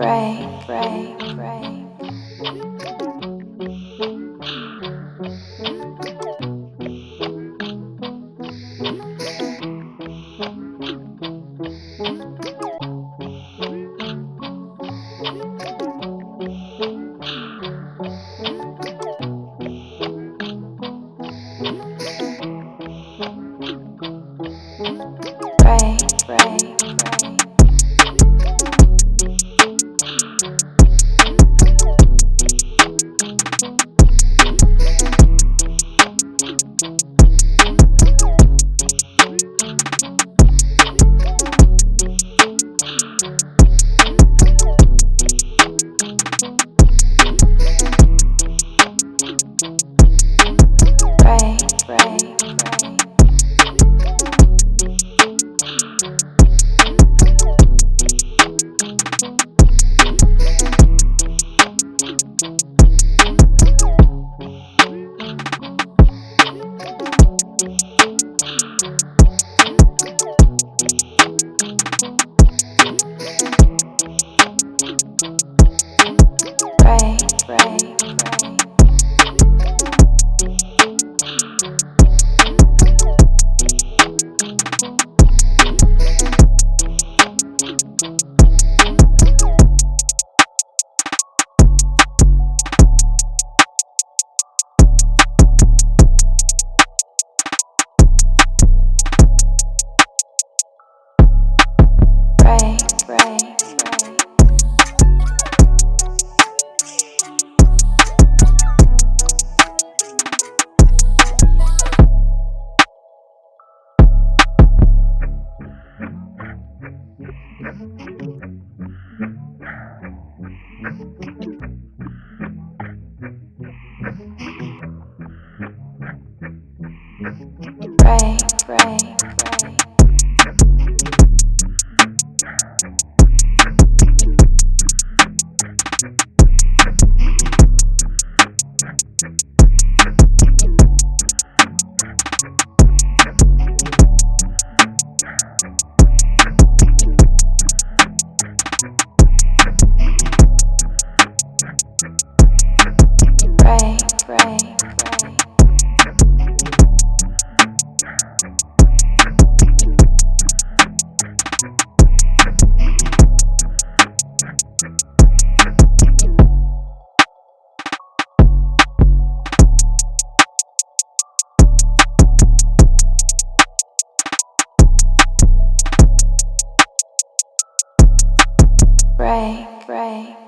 Pray, pray, pray. Ray, Ray. break, break.